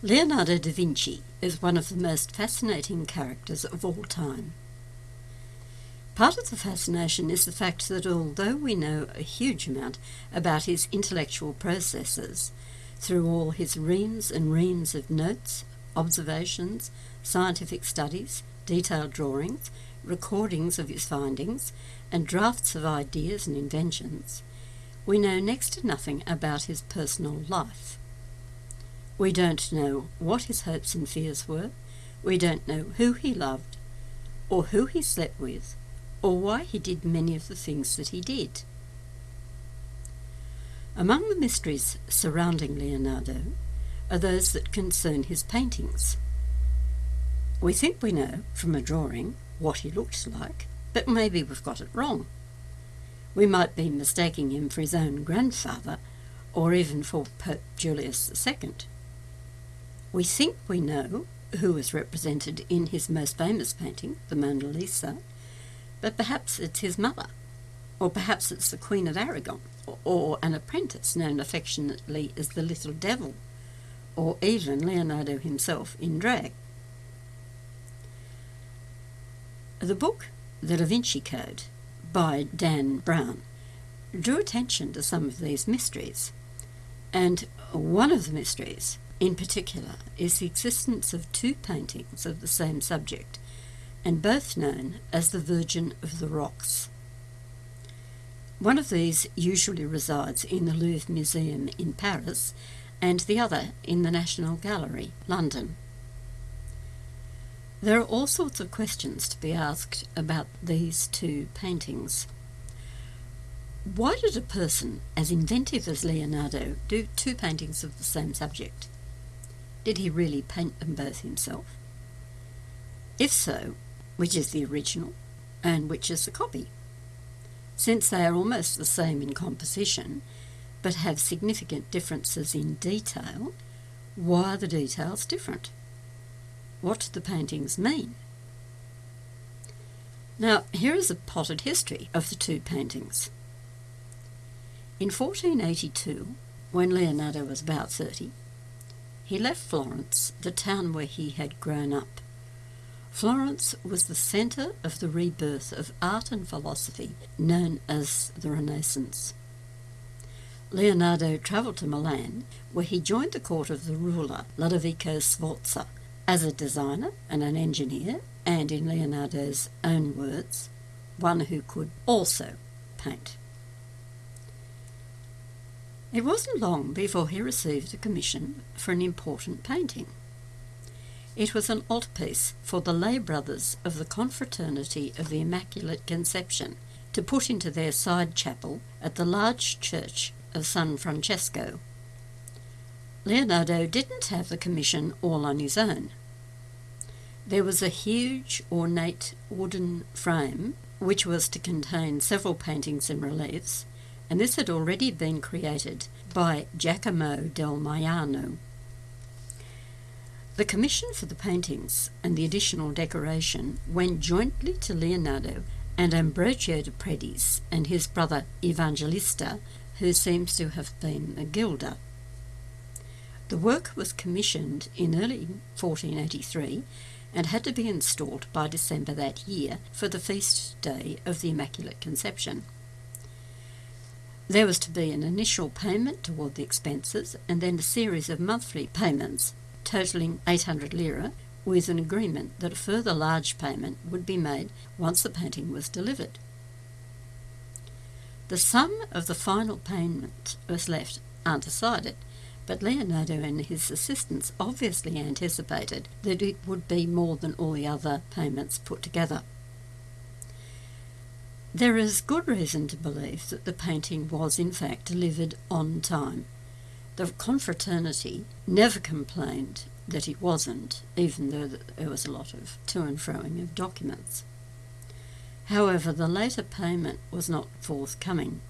Leonardo da Vinci is one of the most fascinating characters of all time. Part of the fascination is the fact that although we know a huge amount about his intellectual processes through all his reams and reams of notes, observations, scientific studies, detailed drawings, recordings of his findings, and drafts of ideas and inventions, we know next to nothing about his personal life. We don't know what his hopes and fears were. We don't know who he loved, or who he slept with, or why he did many of the things that he did. Among the mysteries surrounding Leonardo are those that concern his paintings. We think we know from a drawing what he looked like, but maybe we've got it wrong. We might be mistaking him for his own grandfather or even for Pope Julius II. We think we know who is represented in his most famous painting, the Mona Lisa, but perhaps it's his mother, or perhaps it's the Queen of Aragon, or, an apprentice known affectionately as the Little Devil, or even Leonardo himself in drag. The book, The Da Vinci Code, by Dan Brown, drew attention to some of these mysteries, and one of the mysteries in particular is the existence of two paintings of the same subject, and both known as the Virgin of the Rocks. One of these usually resides in the Louvre Museum in Paris, and the other in the National Gallery, London. There are all sorts of questions to be asked about these two paintings. Why did a person as inventive as Leonardo do two paintings of the same subject? Did he really paint them both himself? If so, which is the original and which is the copy? Since they are almost the same in composition, but have significant differences in detail, why are the details different? What do the paintings mean? Now, here is a potted history of the two paintings. In 1482, when Leonardo was about 30, he left Florence, the town where he had grown up. Florence was the centre of the rebirth of art and philosophy known as the Renaissance. Leonardo travelled to Milan, where he joined the court of the ruler Ludovico Sforza as a designer and an engineer, and in Leonardo's own words, one who could also paint. It wasn't long before he received a commission for an important painting. It was an altarpiece for the lay brothers of the Confraternity of the Immaculate Conception to put into their side chapel at the large church of San Francesco. Leonardo didn't have the commission all on his own. There was a huge ornate wooden frame which was to contain several paintings and reliefs and this had already been created by Giacomo del Maino. The commission for the paintings and the additional decoration went jointly to Leonardo and Ambrogio de Predis and his brother Evangelista, who seems to have been a gilder. The work was commissioned in early 1483 and had to be installed by December that year for the feast day of the Immaculate Conception. There was to be an initial payment toward the expenses and then a series of monthly payments totaling 800 lira with an agreement that a further large payment would be made once the painting was delivered. The sum of the final payment was left undecided, but Leonardo and his assistants obviously anticipated that it would be more than all the other payments put together. There is good reason to believe that the painting was in fact delivered on time. The confraternity never complained that it wasn't, even though there was a lot of to and froing of documents. However, the later payment was not forthcoming.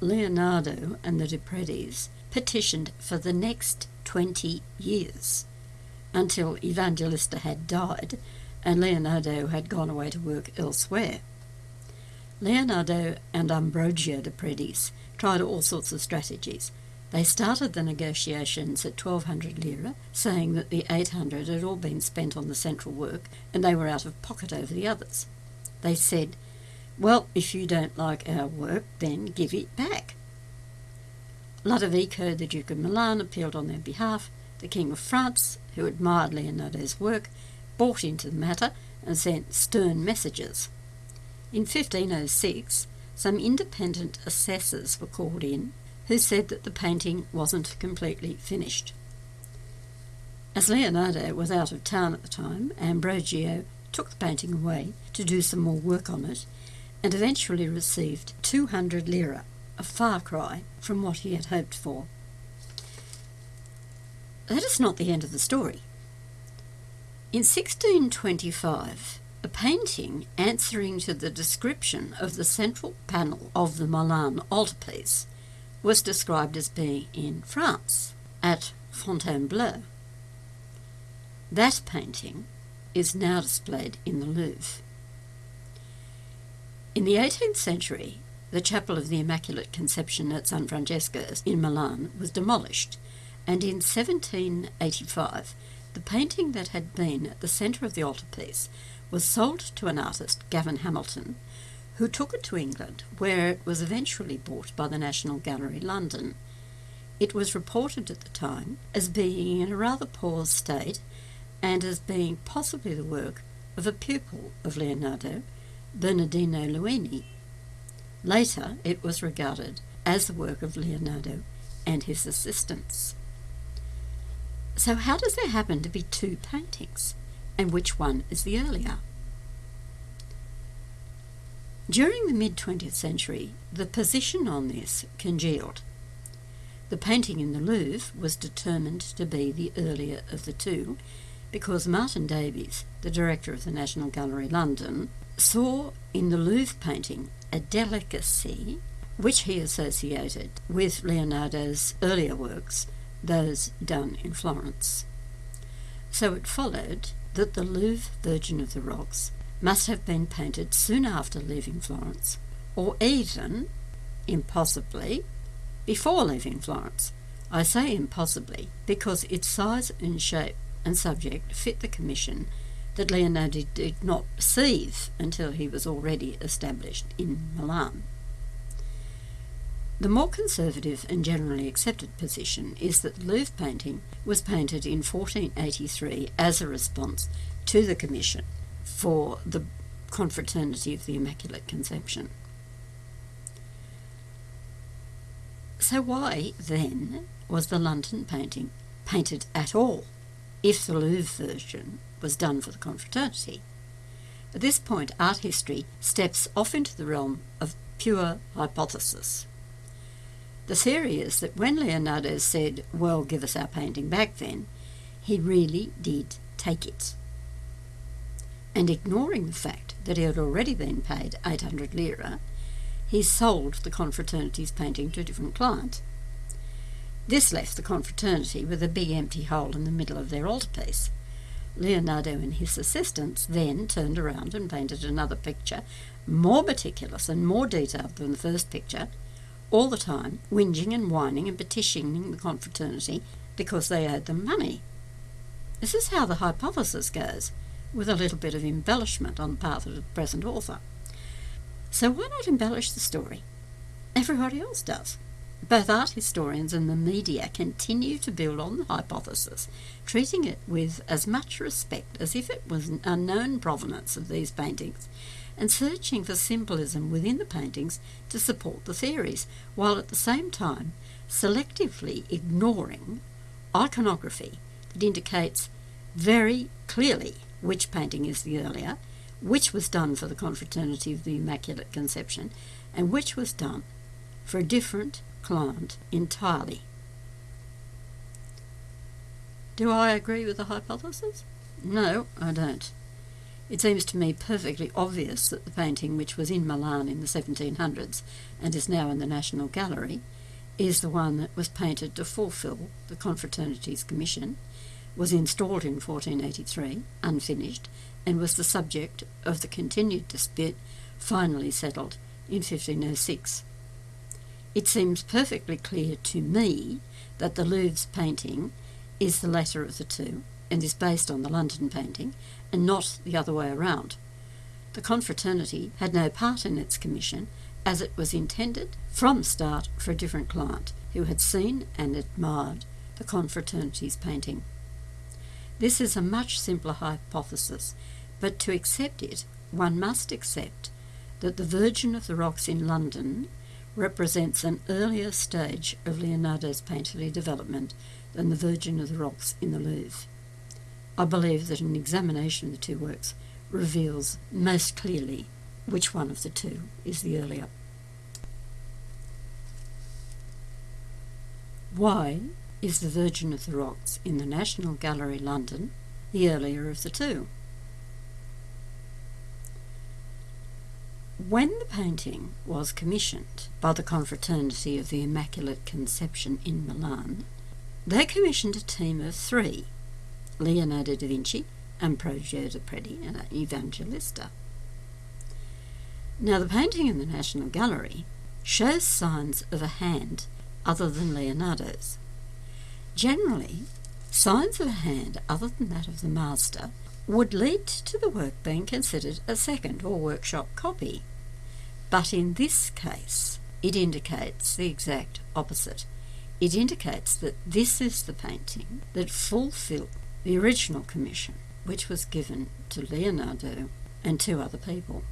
Leonardo and the de Predis petitioned for the next 20 years until Evangelista had died and Leonardo had gone away to work elsewhere. Leonardo and Ambrogio de Predis tried all sorts of strategies, They started the negotiations at 1200 lira, saying that the 800 had all been spent on the central work and they were out of pocket over the others. They said, Well, if you don't like our work, then give it back. Ludovico, the Duke of Milan, appealed on their behalf. The King of France, who admired Leonardo's work, bought into the matter and sent stern messages. In 1506, some independent assessors were called in who said that the painting wasn't completely finished. As Leonardo was out of town at the time, Ambrogio took the painting away to do some more work on it and eventually received 200 lira, a far cry from what he had hoped for. That is not the end of the story. In 1625, a painting answering to the description of the central panel of the Milan altarpiece was described as being in France, at Fontainebleau. That painting is now displayed in the Louvre. In the 18th century, the Chapel of the Immaculate Conception at San Francesco's in Milan was demolished, and in 1785, the painting that had been at the centre of the altarpiece was sold to an artist, Gavin Hamilton, who took it to England, where it was eventually bought by the National Gallery, London. It was reported at the time as being in a rather poor state and as being possibly the work of a pupil of Leonardo, Bernardino Luini. Later, it was regarded as the work of Leonardo and his assistants. So, how does there happen to be two paintings, and which one is the earlier? During the mid 20th century, the position on this congealed. The painting in the Louvre was determined to be the earlier of the two because Martin Davies, the director of the National Gallery London, saw in the Louvre painting a delicacy which he associated with Leonardo's earlier works, those done in Florence. So it followed that the Louvre Virgin of the Rocks must have been painted soon after leaving Florence, or even, impossibly, before leaving Florence. I say impossibly because its size and shape and subject fit the commission that Leonardo did not receive until he was already established in Milan. The more conservative and generally accepted position is that the Louvre painting was painted in 1483 as a response to the commission for the confraternity of the Immaculate Conception. So, why then was the London painting painted at all if the Louvre version was done for the confraternity? At this point, art history steps off into the realm of pure hypothesis. The theory is that when Leonardo said, Well, give us our painting back then, he really did take it and ignoring the fact that he had already been paid 800 lira, he sold the confraternity's painting to a different client. This left the confraternity with a big empty hole in the middle of their altarpiece. Leonardo and his assistants then turned around and painted another picture, more meticulous and more detailed than the first picture, all the time whinging and whining and petitioning the confraternity because they owed them money. This is how the hypothesis goes with a little bit of embellishment on the part of the present author. So why not embellish the story? Everybody else does. Both art historians and the media continue to build on the hypothesis, treating it with as much respect as if it was an unknown provenance of these paintings, and searching for symbolism within the paintings to support the theories, while at the same time selectively ignoring iconography that indicates very clearly which painting is the earlier, which was done for the Confraternity of the Immaculate Conception, and which was done for a different client entirely. Do I agree with the hypothesis? No, I don't. It seems to me perfectly obvious that the painting, which was in Milan in the 1700s and is now in the National Gallery, is the one that was painted to fulfil the Confraternity's commission was installed in 1483, unfinished, and was the subject of the continued dispute finally settled in 1506. It seems perfectly clear to me that the Louvre's painting is the latter of the two and is based on the London painting and not the other way around. The confraternity had no part in its commission as it was intended from start for a different client who had seen and admired the confraternity's painting. This is a much simpler hypothesis, but to accept it, one must accept that the Virgin of the Rocks in London represents an earlier stage of Leonardo's painterly development than the Virgin of the Rocks in the Louvre. I believe that an examination of the two works reveals most clearly which one of the two is the earlier. Why is the Virgin of the Rocks in the National Gallery, London, the earlier of the two? When the painting was commissioned by the Confraternity of the Immaculate Conception in Milan, they commissioned a team of three Leonardo da Vinci, Ambrogio da Preti, and Evangelista. Now, the painting in the National Gallery shows signs of a hand other than Leonardo's. Generally, signs of a hand other than that of the master would lead to the work being considered a second or workshop copy. But in this case, it indicates the exact opposite. It indicates that this is the painting that fulfilled the original commission, which was given to Leonardo and two other people.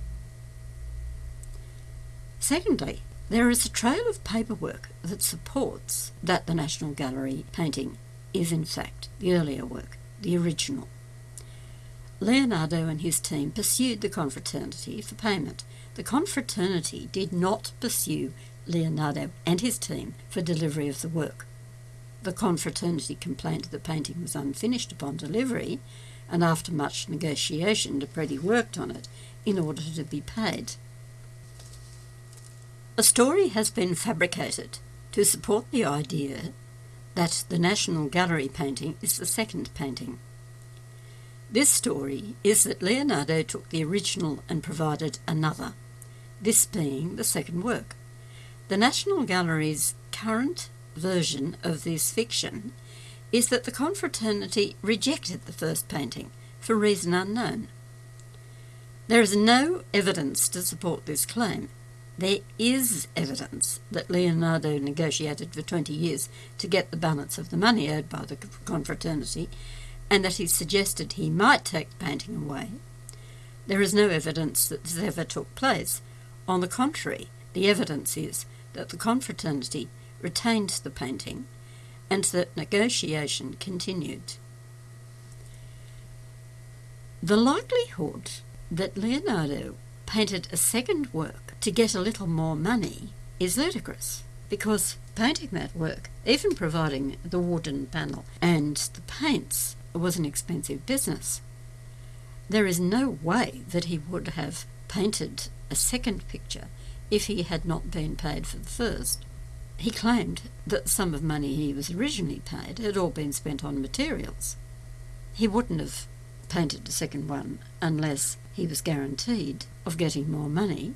Secondly, there is a trail of paperwork that supports that the National Gallery painting is in fact the earlier work, the original. Leonardo and his team pursued the confraternity for payment. The confraternity did not pursue Leonardo and his team for delivery of the work. The confraternity complained that the painting was unfinished upon delivery, and after much negotiation, De Preti worked on it in order to be paid. A story has been fabricated to support the idea that the National Gallery painting is the second painting. This story is that Leonardo took the original and provided another, this being the second work. The National Gallery's current version of this fiction is that the confraternity rejected the first painting for reason unknown. There is no evidence to support this claim. There is evidence that Leonardo negotiated for 20 years to get the balance of the money owed by the confraternity and that he suggested he might take the painting away. There is no evidence that this ever took place. On the contrary, the evidence is that the confraternity retained the painting and that negotiation continued. The likelihood that Leonardo painted a second work to get a little more money is ludicrous because painting that work, even providing the wooden panel and the paints, was an expensive business. There is no way that he would have painted a second picture if he had not been paid for the first. He claimed that the sum of money he was originally paid had all been spent on materials. He wouldn't have painted a second one unless he was guaranteed of getting more money.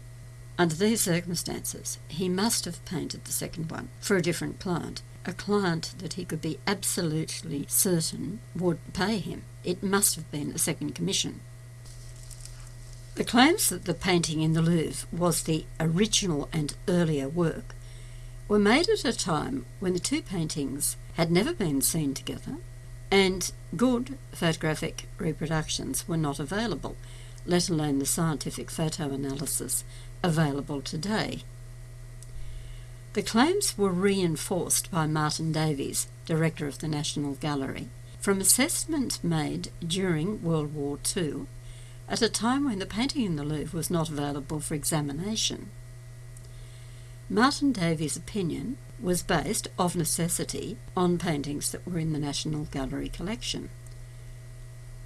Under these circumstances, he must have painted the second one for a different client a client that he could be absolutely certain would pay him. It must have been a second commission. The claims that the painting in the Louvre was the original and earlier work were made at a time when the two paintings had never been seen together and good photographic reproductions were not available, let alone the scientific photo analysis available today. The claims were reinforced by Martin Davies, director of the National Gallery, from assessments made during World War II, at a time when the painting in the Louvre was not available for examination. Martin Davies' opinion was based, of necessity, on paintings that were in the National Gallery collection.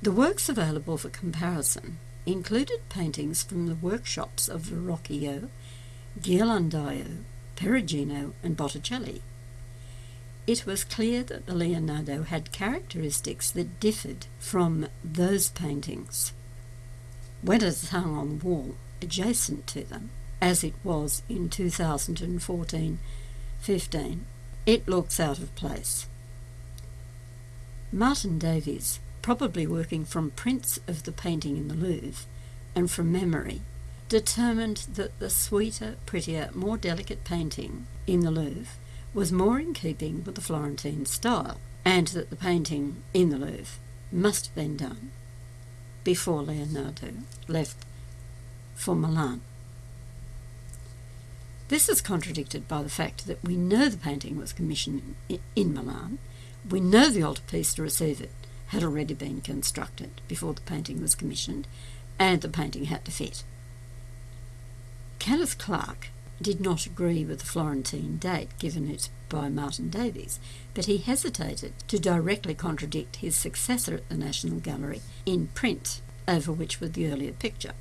The works available for comparison included paintings from the workshops of Verrocchio, Ghirlandaio, Perugino and Botticelli. It was clear that the Leonardo had characteristics that differed from those paintings. Is hung on the wall adjacent to them, as it was in 2014 15. It looks out of place. Martin Davies, probably working from prints of the painting in the Louvre and from memory, determined that the sweeter, prettier, more delicate painting in the Louvre was more in keeping with the Florentine style, and that the painting in the Louvre must have been done before Leonardo left for Milan. This is contradicted by the fact that we know the painting was commissioned in Milan, we know the altarpiece to receive it had already been constructed before the painting was commissioned, and the painting had to fit. Kenneth Clark did not agree with the Florentine date given it by Martin Davies, but he hesitated to directly contradict his successor at the National Gallery in print, over which was the earlier picture.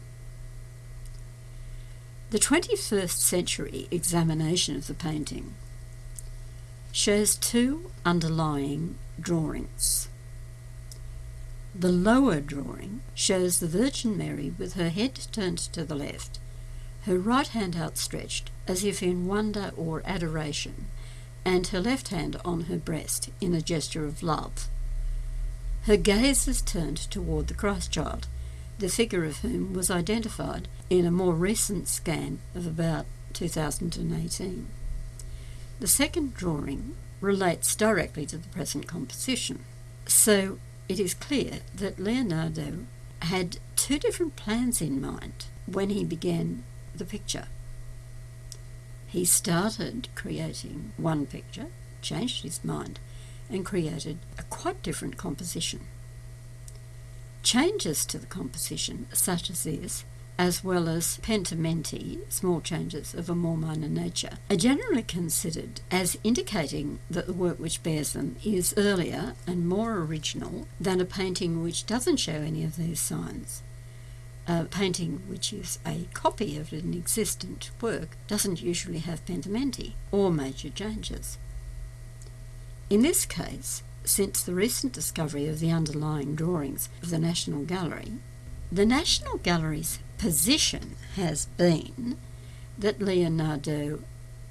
The 21st century examination of the painting shows two underlying drawings. The lower drawing shows the Virgin Mary with her head turned to the left, her right hand outstretched as if in wonder or adoration, and her left hand on her breast in a gesture of love. Her gaze is turned toward the Christ child, the figure of whom was identified in a more recent scan of about 2018. The second drawing relates directly to the present composition. So it is clear that Leonardo had two different plans in mind when he began the picture. He started creating one picture, changed his mind, and created a quite different composition. Changes to the composition, such as this, as well as pentimenti, small changes of a more minor nature, are generally considered as indicating that the work which bears them is earlier and more original than a painting which doesn't show any of these signs. A painting which is a copy of an existent work doesn't usually have pentimenti or major changes. In this case, since the recent discovery of the underlying drawings of the National Gallery, the National Gallery's position has been that Leonardo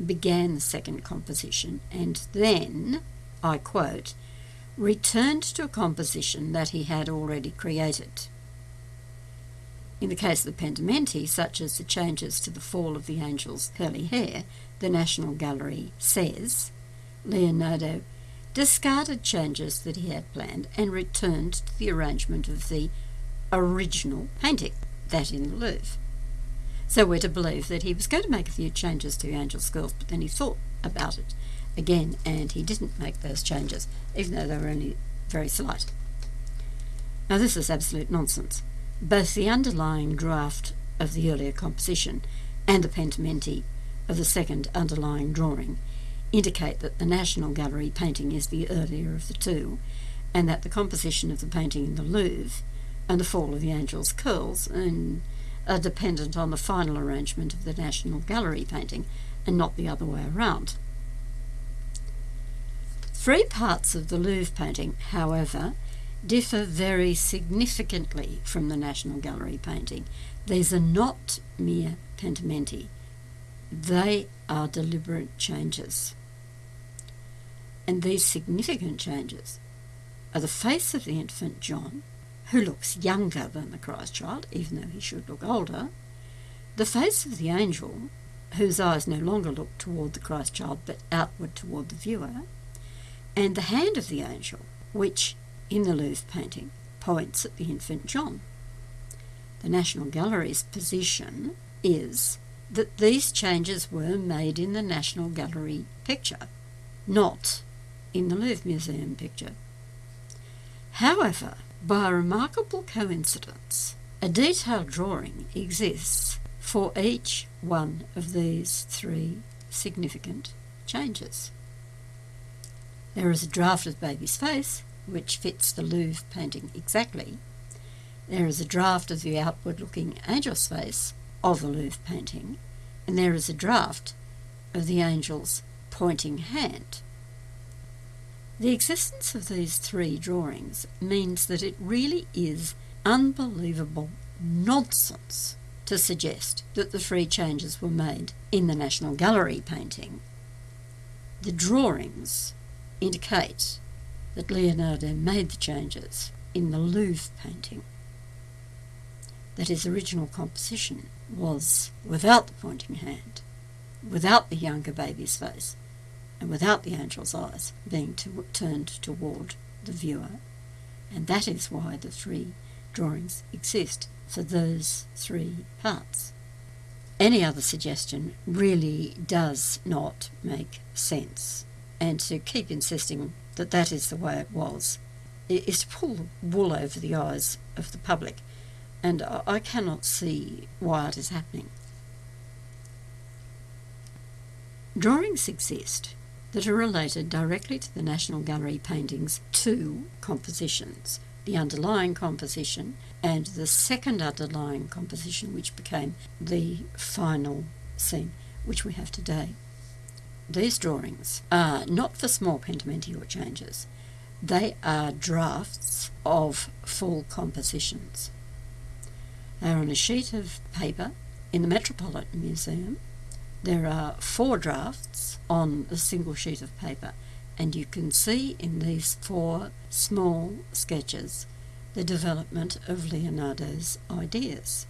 began the second composition and then, I quote, returned to a composition that he had already created. In the case of the Pentimenti, such as the changes to the fall of the angel's curly hair, the National Gallery says Leonardo discarded changes that he had planned and returned to the arrangement of the original painting that in the Louvre. So we're to believe that he was going to make a few changes to Angel's Curls, but then he thought about it again and he didn't make those changes, even though they were only very slight. Now, this is absolute nonsense. Both the underlying draft of the earlier composition and the pentimenti of the second underlying drawing indicate that the National Gallery painting is the earlier of the two, and that the composition of the painting in the Louvre and the fall of the angel's curls and are dependent on the final arrangement of the National Gallery painting and not the other way around. Three parts of the Louvre painting, however, differ very significantly from the National Gallery painting. These are not mere pentimenti, they are deliberate changes. And these significant changes are the face of the infant John who looks younger than the Christ child, even though he should look older, the face of the angel, whose eyes no longer look toward the Christ child but outward toward the viewer, and the hand of the angel, which, in the Louvre painting, points at the infant John. The National Gallery's position is that these changes were made in the National Gallery picture, not in the Louvre Museum picture. However, by a remarkable coincidence, a detailed drawing exists for each one of these three significant changes. There is a draft of the baby's face, which fits the Louvre painting exactly. There is a draft of the outward looking angel's face of the Louvre painting, and there is a draft of the angel's pointing hand the existence of these three drawings means that it really is unbelievable nonsense to suggest that the three changes were made in the National Gallery painting. The drawings indicate that Leonardo made the changes in the Louvre painting. That his original composition was without the pointing hand, without the younger baby's face, and without the angel's eyes being to, turned toward the viewer. And that is why the three drawings exist for those three parts. Any other suggestion really does not make sense. And to keep insisting that that is the way it was is to pull wool over the eyes of the public. And I cannot see why it is happening. Drawings exist that are related directly to the National Gallery paintings two compositions the underlying composition and the second underlying composition, which became the final scene, which we have today. These drawings are not for small pentimential changes, they are drafts of full compositions. They are on a sheet of paper in the Metropolitan Museum there are four drafts on a single sheet of paper, and you can see in these four small sketches the development of Leonardo's ideas.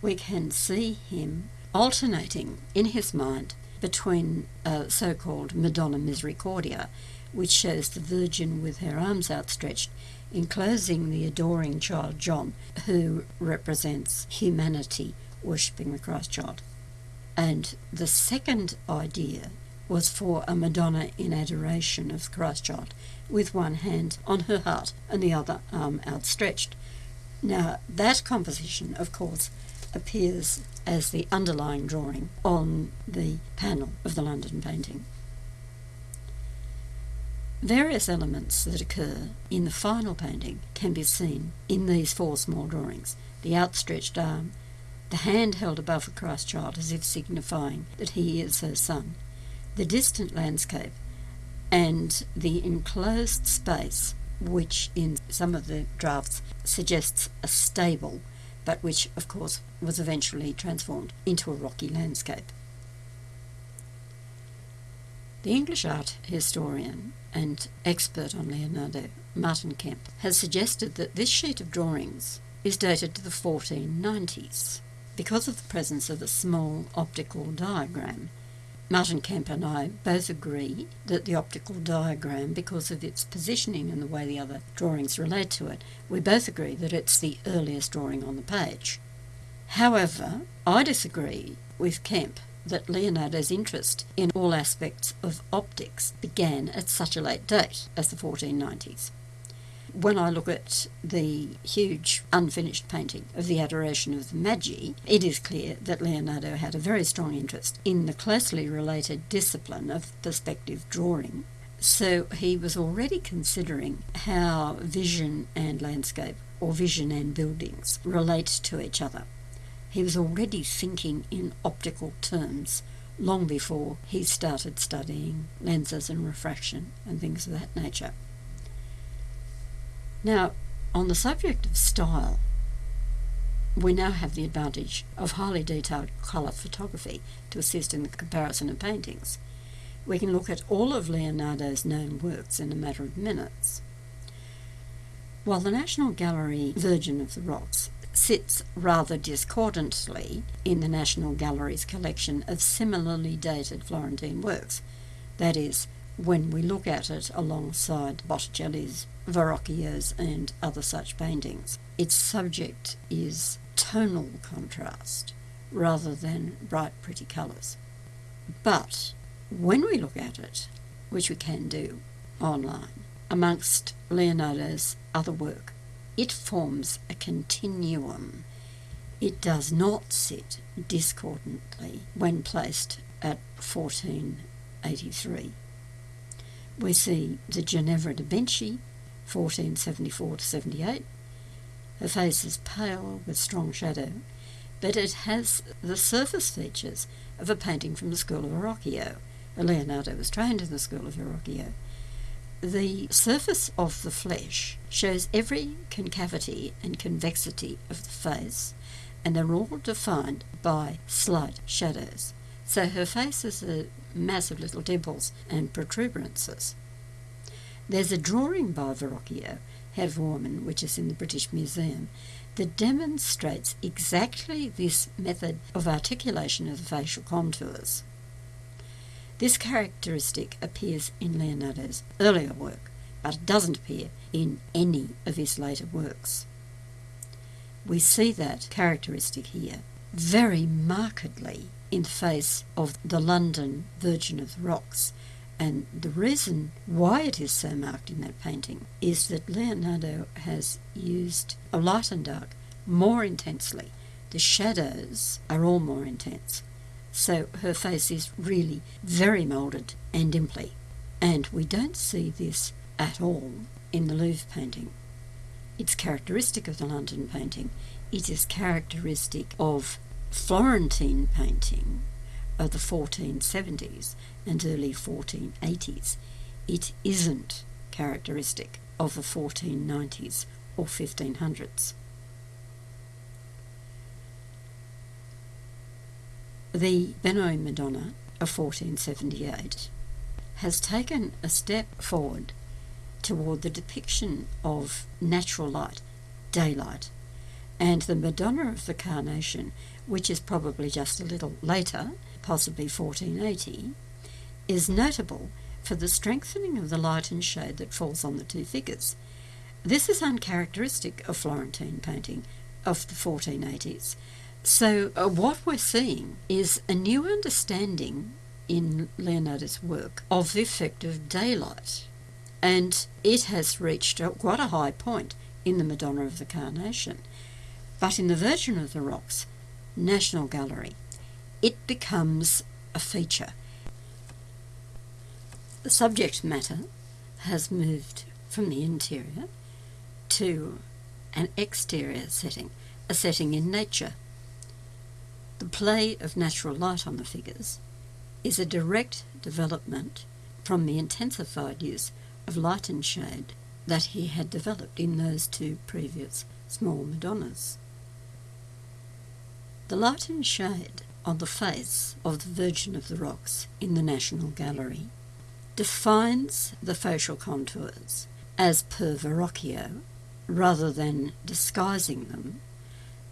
We can see him alternating in his mind between a so called Madonna Misericordia, which shows the Virgin with her arms outstretched, enclosing the adoring child John, who represents humanity worshipping the Christ child. And the second idea was for a Madonna in adoration of Christ child, with one hand on her heart and the other arm outstretched. Now, that composition, of course, appears as the underlying drawing on the panel of the London painting. Various elements that occur in the final painting can be seen in these four small drawings the outstretched arm, the hand held above the Christ child as if signifying that he is her son, the distant landscape, and the enclosed space, which in some of the drafts suggests a stable, but which, of course, was eventually transformed into a rocky landscape. The English art historian and expert on Leonardo, Martin Kemp, has suggested that this sheet of drawings is dated to the 1490s because of the presence of a small optical diagram. Martin Kemp and I both agree that the optical diagram, because of its positioning and the way the other drawings relate to it, we both agree that it's the earliest drawing on the page. However, I disagree with Kemp that Leonardo's interest in all aspects of optics began at such a late date as the 1490s. When I look at the huge unfinished painting of the Adoration of the Magi, it is clear that Leonardo had a very strong interest in the closely related discipline of perspective drawing. So he was already considering how vision and landscape, or vision and buildings, relate to each other. He was already thinking in optical terms long before he started studying lenses and refraction and things of that nature. Now, on the subject of style, we now have the advantage of highly detailed colour photography to assist in the comparison of paintings. We can look at all of Leonardo's known works in a matter of minutes. While the National Gallery Virgin of the Rocks sits rather discordantly in the National Gallery's collection of similarly dated Florentine works, that is, when we look at it alongside Botticelli's Verrocchio's and other such paintings. Its subject is tonal contrast rather than bright, pretty colours. But when we look at it, which we can do online, amongst Leonardo's other work, it forms a continuum. It does not sit discordantly when placed at 1483. We see the Ginevra de Benci 1474 to 78. Her face is pale with strong shadow, but it has the surface features of a painting from the school of Verrocchio. Leonardo was trained in the school of Verrocchio. The surface of the flesh shows every concavity and convexity of the face, and they're all defined by slight shadows. So her face is a mass of little dimples and protuberances. There's a drawing by Verrocchio, woman, which is in the British Museum, that demonstrates exactly this method of articulation of the facial contours. This characteristic appears in Leonardo's earlier work, but it doesn't appear in any of his later works. We see that characteristic here very markedly in the face of the London Virgin of the Rocks. And the reason why it is so marked in that painting is that Leonardo has used a light and dark more intensely. The shadows are all more intense. So her face is really very moulded and dimply. And we don't see this at all in the Louvre painting. It's characteristic of the London painting. It is characteristic of Florentine painting of the 1470s and early 1480s. It isn't characteristic of the 1490s or 1500s. The Benois Madonna of 1478 has taken a step forward toward the depiction of natural light, daylight, and the Madonna of the Carnation, which is probably just a little later, possibly 1480, is notable for the strengthening of the light and shade that falls on the two figures. This is uncharacteristic of Florentine painting of the 1480s. So, uh, what we're seeing is a new understanding in Leonardo's work of the effect of daylight. And it has reached quite a high point in the Madonna of the Carnation. But in the Virgin of the Rocks National Gallery, it becomes a feature. The subject matter has moved from the interior to an exterior setting, a setting in nature. The play of natural light on the figures is a direct development from the intensified use of light and shade that he had developed in those two previous small Madonnas. The light and shade on the face of the Virgin of the Rocks in the National Gallery defines the facial contours as per Verrocchio rather than disguising them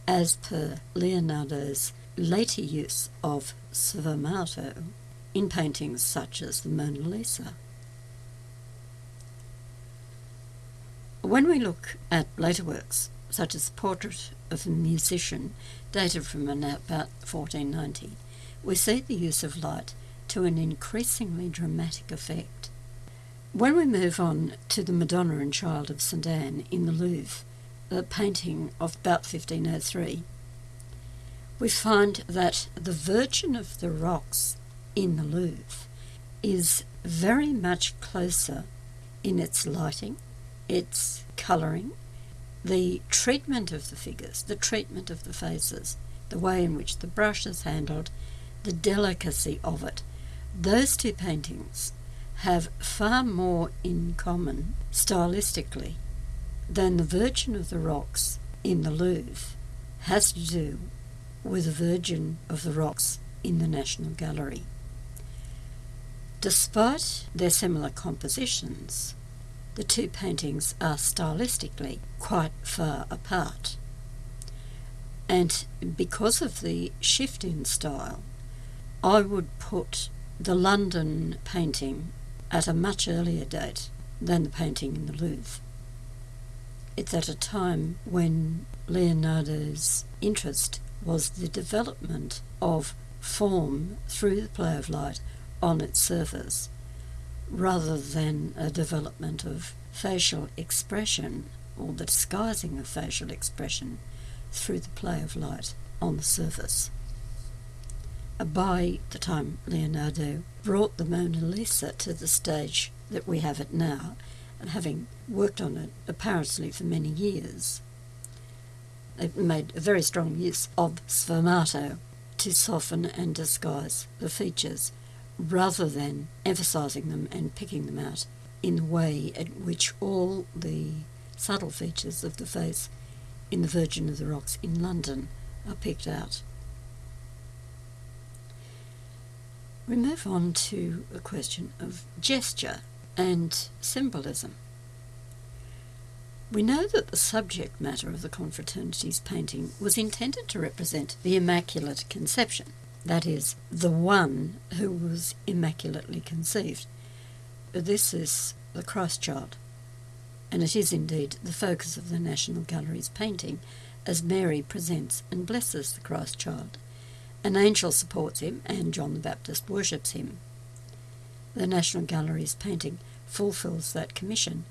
as per Leonardo's later use of sfumato in paintings such as the Mona Lisa. When we look at later works, such as the portrait of a musician dated from about 1490, we see the use of light to an increasingly dramatic effect. When we move on to the Madonna and Child of St Anne in the Louvre, a painting of about 1503, we find that the Virgin of the Rocks in the Louvre is very much closer in its lighting, its colouring, the treatment of the figures, the treatment of the faces, the way in which the brush is handled, the delicacy of it. Those two paintings have far more in common stylistically than the Virgin of the Rocks in the Louvre has to do with the Virgin of the Rocks in the National Gallery. Despite their similar compositions, the two paintings are stylistically quite far apart. And because of the shift in style, I would put the London painting at a much earlier date than the painting in the Louvre. It's at a time when Leonardo's interest was the development of form through the play of light on its surface rather than a development of facial expression or the disguising of facial expression through the play of light on the surface. Uh, by the time Leonardo brought the Mona Lisa to the stage that we have it now, and having worked on it apparently for many years, it made a very strong use of sfumato to soften and disguise the features rather than emphasizing them and picking them out in the way at which all the subtle features of the face in the Virgin of the Rocks in London are picked out. we move on to a question of gesture and symbolism. We know that the subject matter of the Confraternity's painting was intended to represent the Immaculate Conception, that is, the one who was immaculately conceived. This is the Christ child, and it is indeed the focus of the National Gallery's painting as Mary presents and blesses the Christ child. An angel supports him, and John the Baptist worships him. The National Gallery's painting fulfills that commission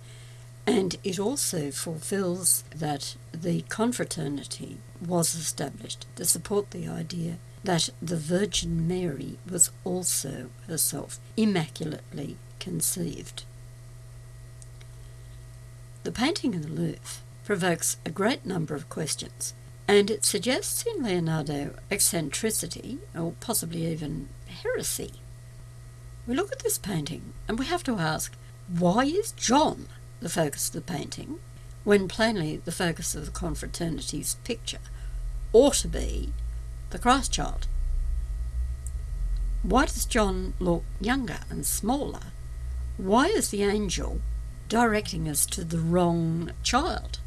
and it also fulfills that the confraternity was established to support the idea that the Virgin Mary was also herself immaculately conceived. The painting in the Louvre provokes a great number of questions, and it suggests in Leonardo eccentricity, or possibly even heresy. We look at this painting and we have to ask why is John the focus of the painting, when plainly the focus of the confraternity's picture ought to be the Christ child. Why does John look younger and smaller? Why is the angel directing us to the wrong child?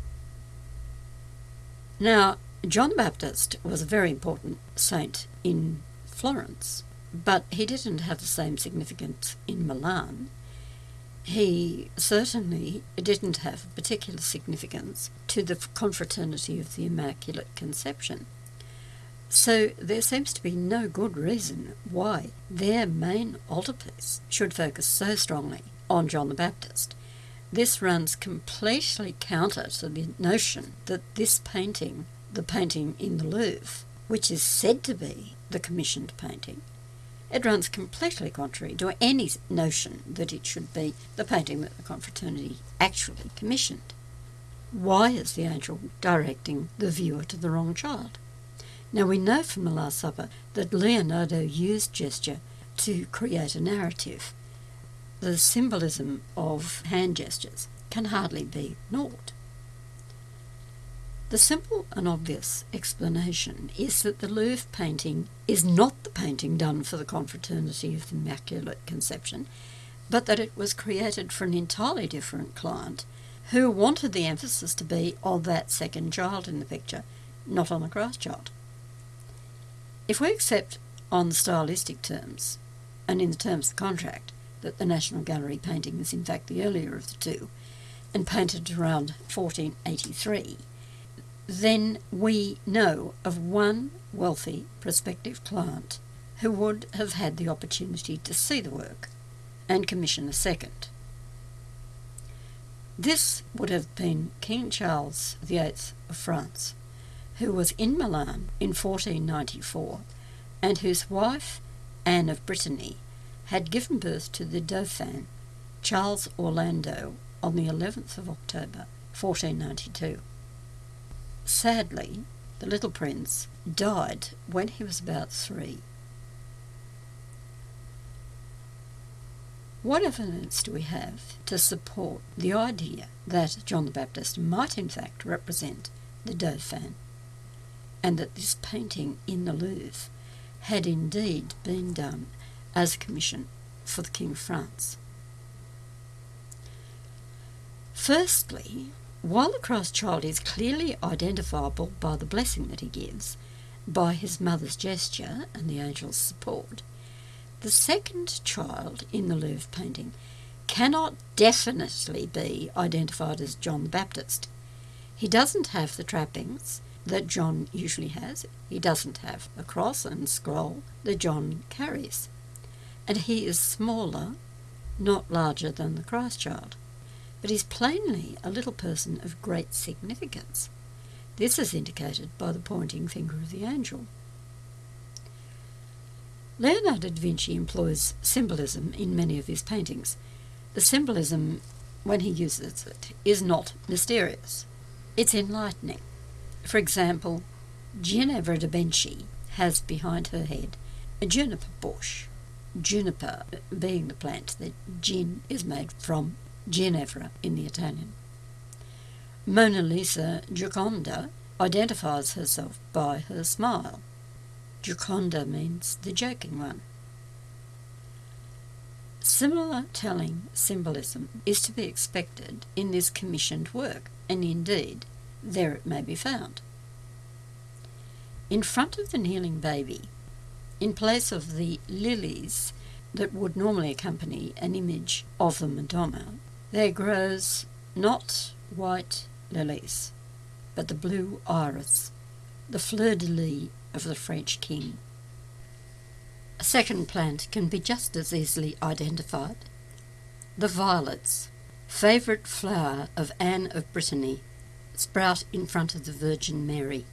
Now, John the Baptist was a very important saint in Florence, but he didn't have the same significance in Milan he certainly didn't have particular significance to the confraternity of the Immaculate Conception. So there seems to be no good reason why their main altarpiece should focus so strongly on John the Baptist. This runs completely counter to the notion that this painting, the painting in the Louvre, which is said to be the commissioned painting, it runs completely contrary to any notion that it should be the painting that the confraternity actually commissioned. Why is the angel directing the viewer to the wrong child? Now we know from the Last Supper that Leonardo used gesture to create a narrative. The symbolism of hand gestures can hardly be ignored. The simple and obvious explanation is that the Louvre painting is not the painting done for the Confraternity of the Immaculate Conception, but that it was created for an entirely different client who wanted the emphasis to be on that second child in the picture, not on the Christ child. If we accept on stylistic terms, and in the terms of the contract, that the National Gallery painting is in fact the earlier of the two, and painted around 1483, then we know of one wealthy prospective client who would have had the opportunity to see the work and commission a second. This would have been King Charles VIII of France, who was in Milan in 1494 and whose wife, Anne of Brittany, had given birth to the Dauphin, Charles Orlando, on the 11th of October 1492. Sadly, the little prince died when he was about three. What evidence do we have to support the idea that John the Baptist might in fact represent the Dauphin and that this painting in the Louvre had indeed been done as a commission for the King of France? Firstly, while the Christ child is clearly identifiable by the blessing that he gives, by his mother's gesture and the angel's support, the second child in the Louvre painting cannot definitely be identified as John the Baptist. He doesn't have the trappings that John usually has. He doesn't have a cross and scroll that John carries. And he is smaller, not larger than the Christ child but is plainly a little person of great significance. This is indicated by the pointing finger of the angel. Leonardo da Vinci employs symbolism in many of his paintings. The symbolism, when he uses it, is not mysterious. It's enlightening. For example, Ginevra de Benci has behind her head a juniper bush, juniper being the plant that gin is made from ginepro in the Italian. Mona Lisa Gioconda identifies herself by her smile. Gioconda means the joking one. Similar telling symbolism is to be expected in this commissioned work, and indeed, there it may be found. In front of the kneeling baby, in place of the lilies that would normally accompany an image of the Madonna, there grows not white lilies, but the blue iris, the fleur de lis of the French king. A second plant can be just as easily identified. The violets, favourite flower of Anne of Brittany, sprout in front of the Virgin Mary.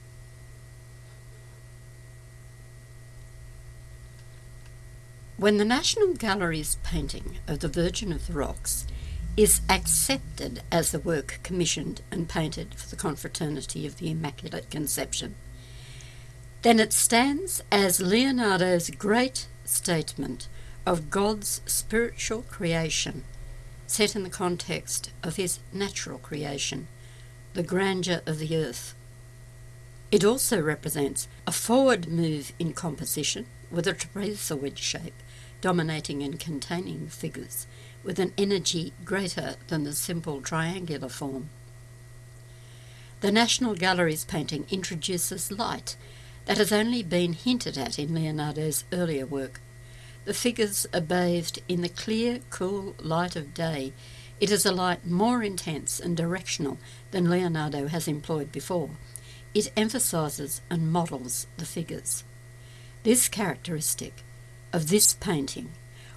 When the National Gallery's painting of the Virgin of the Rocks is accepted as the work commissioned and painted for the Confraternity of the Immaculate Conception, then it stands as Leonardo's great statement of God's spiritual creation set in the context of his natural creation, the grandeur of the earth. It also represents a forward move in composition with a trapezoid shape dominating and containing figures with an energy greater than the simple triangular form. The National Gallery's painting introduces light that has only been hinted at in Leonardo's earlier work. The figures are bathed in the clear, cool light of day. It is a light more intense and directional than Leonardo has employed before. It emphasises and models the figures. This characteristic of this painting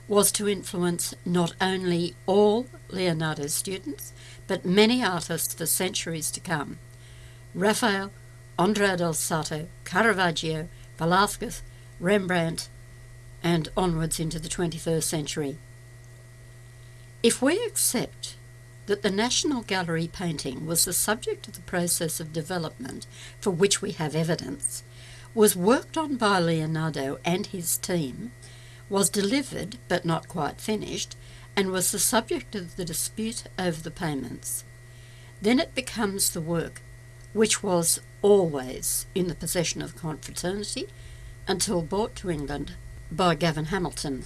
was to influence not only all Leonardo's students, but many artists for centuries to come. Raphael, Andrea del Sarto, Caravaggio, Velázquez, Rembrandt, and onwards into the 21st century. If we accept that the National Gallery painting was the subject of the process of development for which we have evidence, was worked on by Leonardo and his team, was delivered but not quite finished, and was the subject of the dispute over the payments. Then it becomes the work which was always in the possession of confraternity until brought to England by Gavin Hamilton.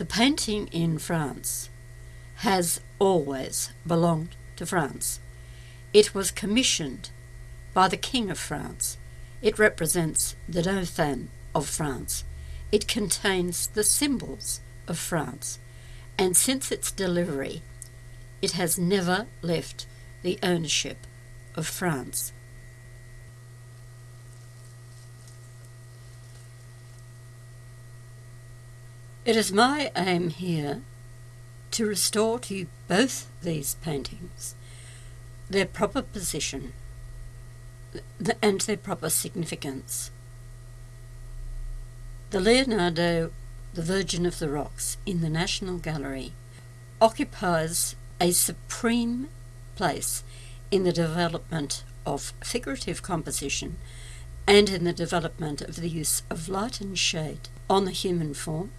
The painting in France has always belonged to France. It was commissioned by the King of France. It represents the Dauphin of France. It contains the symbols of France, and since its delivery, it has never left the ownership of France. It is my aim here to restore to you both these paintings their proper position and their proper significance. The Leonardo, the Virgin of the Rocks, in the National Gallery occupies a supreme place in the development of figurative composition and in the development of the use of light and shade on the human form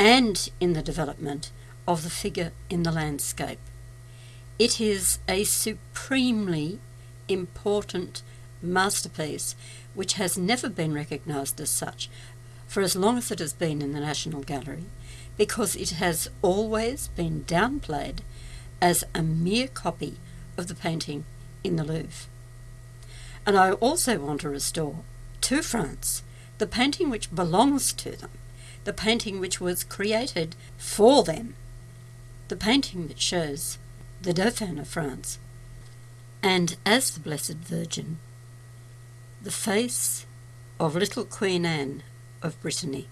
and in the development of the figure in the landscape. It is a supremely important masterpiece which has never been recognised as such for as long as it has been in the National Gallery because it has always been downplayed as a mere copy of the painting in the Louvre. And I also want to restore to France the painting which belongs to them, the painting which was created for them, the painting that shows the Dauphin of France, and as the Blessed Virgin, the face of little Queen Anne of Brittany.